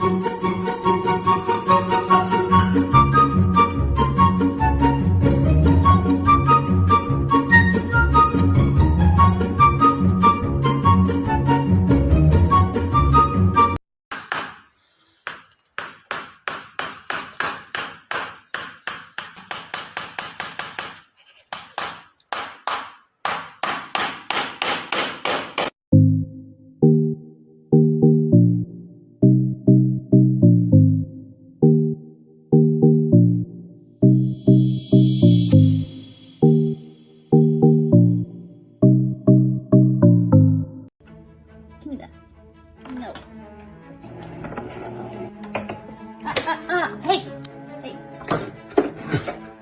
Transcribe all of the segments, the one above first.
Música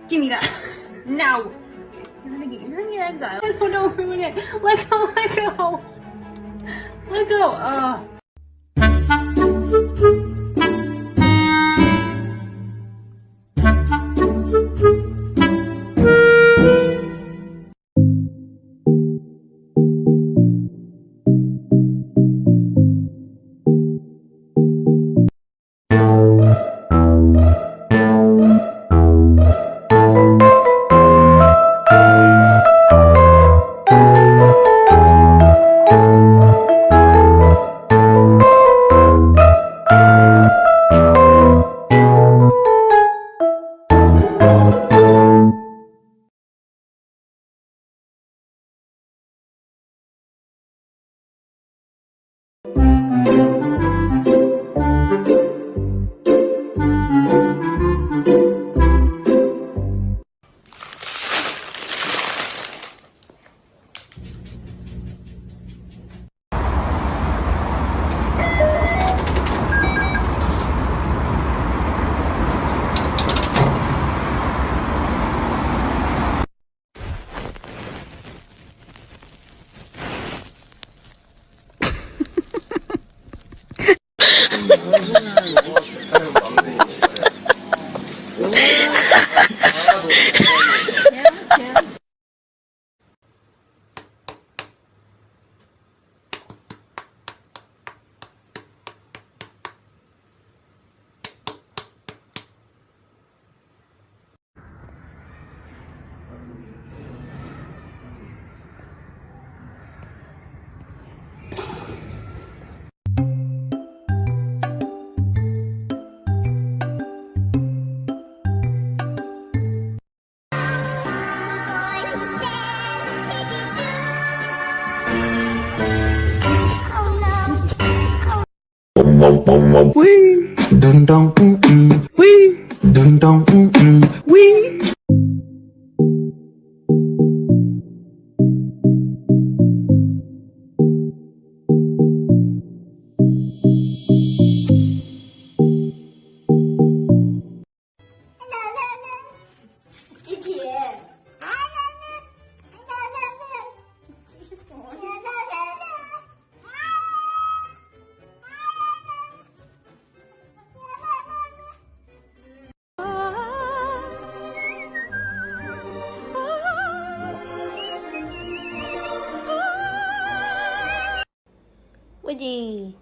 Give me that. Now. You're gonna get, you're oh, gonna get exiled. I don't know where it. Let go, let go. Let go. Uh, Wee. Dun dun. Wee. Dun dun mm 不急